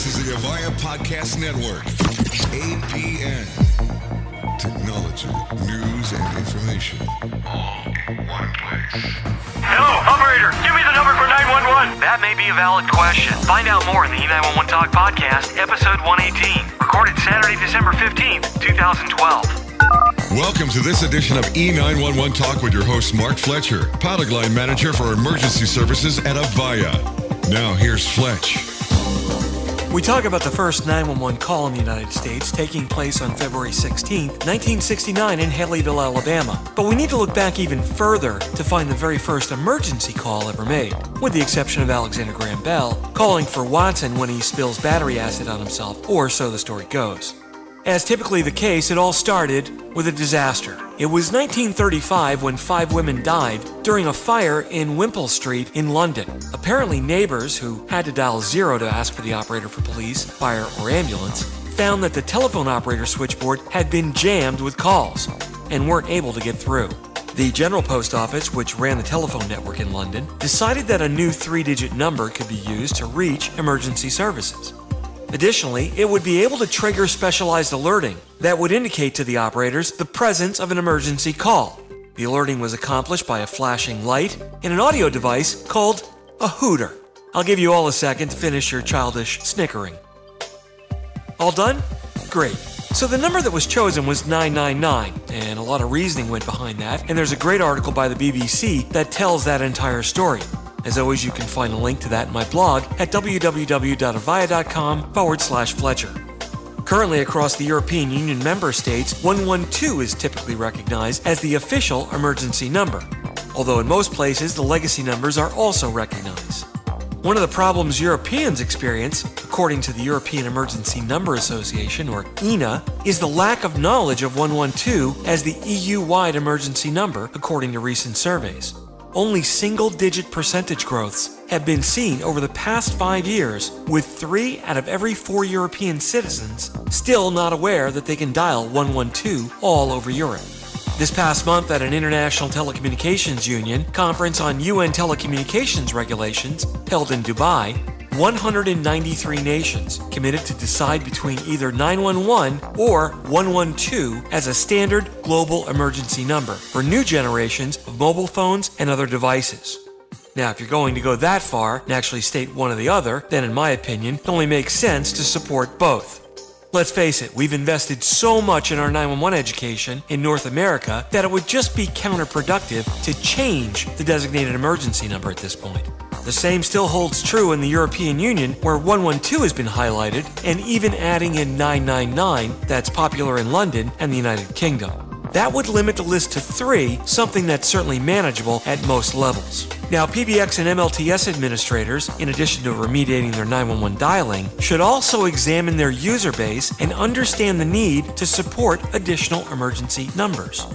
This is the Avaya Podcast Network. APN. Technology, news, and information. All in one place. Hello, operator. Give me the number for 911. That may be a valid question. Find out more in the E911 Talk podcast, episode 118, recorded Saturday, December 15th, 2012. Welcome to this edition of E911 Talk with your host, Mark Fletcher, product line manager for emergency services at Avaya. Now, here's Fletch. We talk about the first 911 call in the United States taking place on February 16, 1969, in Haleyville, Alabama. But we need to look back even further to find the very first emergency call ever made, with the exception of Alexander Graham Bell calling for Watson when he spills battery acid on himself, or so the story goes. As typically the case, it all started with a disaster. It was 1935 when five women died during a fire in Wimpole Street in London. Apparently, neighbors who had to dial zero to ask for the operator for police, fire, or ambulance found that the telephone operator switchboard had been jammed with calls and weren't able to get through. The General Post Office, which ran the telephone network in London, decided that a new three digit number could be used to reach emergency services. Additionally, it would be able to trigger specialized alerting that would indicate to the operators the presence of an emergency call. The alerting was accomplished by a flashing light and an audio device called a hooter. I'll give you all a second to finish your childish snickering. All done? Great. So the number that was chosen was 999, and a lot of reasoning went behind that, and there's a great article by the BBC that tells that entire story. As always, you can find a link to that in my blog at www.avaya.com forward slash Fletcher. Currently, across the European Union member states, 112 is typically recognized as the official emergency number, although in most places the legacy numbers are also recognized. One of the problems Europeans experience, according to the European Emergency Number Association, or ENA, is the lack of knowledge of 112 as the EU wide emergency number, according to recent surveys. Only single digit percentage growths have been seen over the past five years, with three out of every four European citizens still not aware that they can dial 112 all over Europe. This past month, at an International Telecommunications Union conference on UN telecommunications regulations held in Dubai, 193 nations committed to decide between either 911 or 112 as a standard global emergency number for new generations of mobile phones and other devices. Now, if you're going to go that far and actually state one or the other, then in my opinion, it only makes sense to support both. Let's face it, we've invested so much in our 911 education in North America that it would just be counterproductive to change the designated emergency number at this point. The same still holds true in the European Union, where 112 has been highlighted, and even adding in 999, that's popular in London and the United Kingdom. That would limit the list to three, something that's certainly manageable at most levels. Now, PBX and MLTS administrators, in addition to remediating their 911 dialing, should also examine their user base and understand the need to support additional emergency numbers.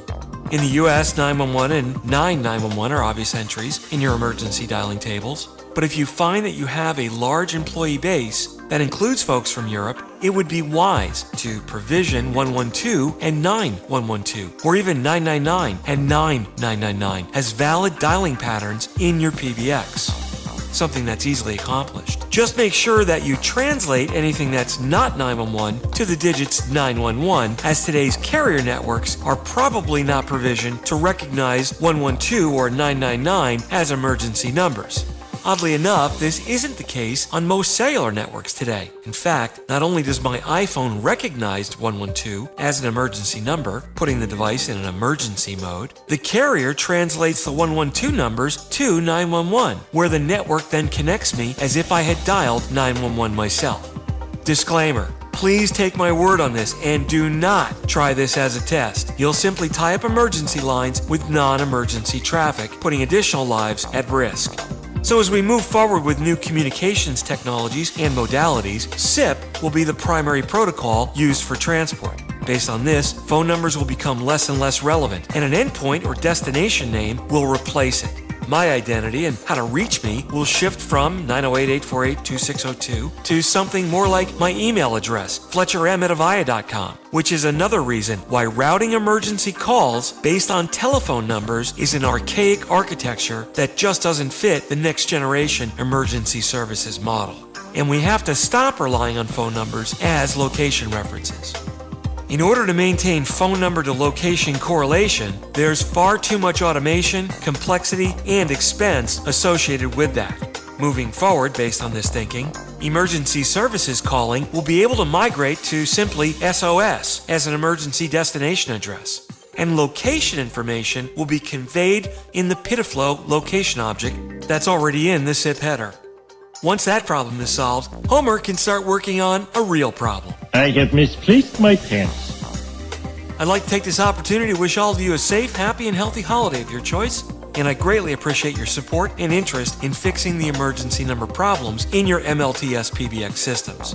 In the US, 911 and 9911 are obvious entries in your emergency dialing tables. But if you find that you have a large employee base that includes folks from Europe, it would be wise to provision 112 and 9112, or even 999 and 9999 as valid dialing patterns in your PBX. Something that's easily accomplished. Just make sure that you translate anything that's not 911 to the digits 911, as today's carrier networks are probably not provisioned to recognize 112 or 999 as emergency numbers. Oddly enough, this isn't the case on most cellular networks today. In fact, not only does my iPhone recognize 112 as an emergency number, putting the device in an emergency mode, the carrier translates the 112 numbers to 911, where the network then connects me as if I had dialed 911 myself. Disclaimer Please take my word on this and do not try this as a test. You'll simply tie up emergency lines with non emergency traffic, putting additional lives at risk. So, as we move forward with new communications technologies and modalities, SIP will be the primary protocol used for transport. Based on this, phone numbers will become less and less relevant, and an endpoint or destination name will replace it. My identity and how to reach me will shift from 908 848 2602 to something more like my email address, fletcherm at avaya.com, which is another reason why routing emergency calls based on telephone numbers is an archaic architecture that just doesn't fit the next generation emergency services model. and we have to stop relying on phone numbers as location references. In order to maintain phone number to location correlation, there's far too much automation, complexity, and expense associated with that. Moving forward, based on this thinking, emergency services calling will be able to migrate to simply SOS as an emergency destination address. And location information will be conveyed in the PIDF-LO location object that's already in the SIP header. Once that problem is solved, Homer can start working on a real problem. I have misplaced my pants. I'd like to take this opportunity to wish all of you a safe, happy, and healthy holiday of your choice. And I greatly appreciate your support and interest in fixing the emergency number problems in your MLTS PBX systems.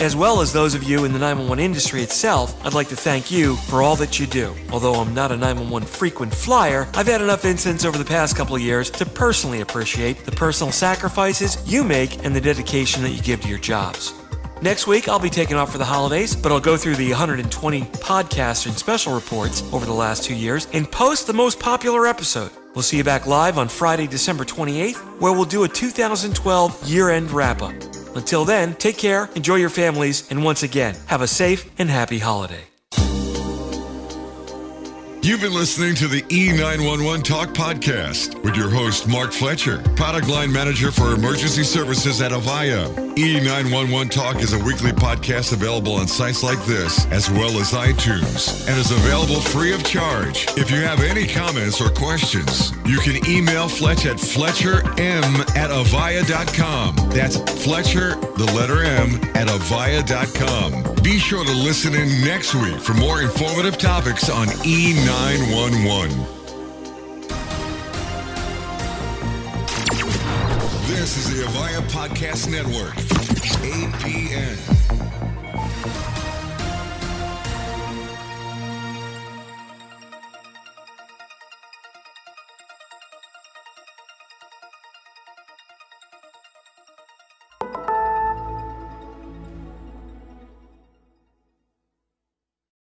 As well as those of you in the 911 industry itself, I'd like to thank you for all that you do. Although I'm not a 911 frequent flyer, I've had enough incidents over the past couple of years to personally appreciate the personal sacrifices you make and the dedication that you give to your jobs. Next week, I'll be taking off for the holidays, but I'll go through the 120 podcasts and special reports over the last two years and post the most popular episode. We'll see you back live on Friday, December 28th, where we'll do a 2012 year end wrap up. Until then, take care, enjoy your families, and once again, have a safe and happy holiday. You've been listening to the E911 Talk Podcast with your host, Mark Fletcher, product line manager for emergency services at Avaya. E911 Talk is a weekly podcast available on sites like this, as well as iTunes, and is available free of charge. If you have any comments or questions, you can email Fletch at fletcherm at avaya.com. That's Fletcher, the letter M, at avaya.com. Be sure to listen in next week for more informative topics on E911. This is the Avaya Podcast Network, APN.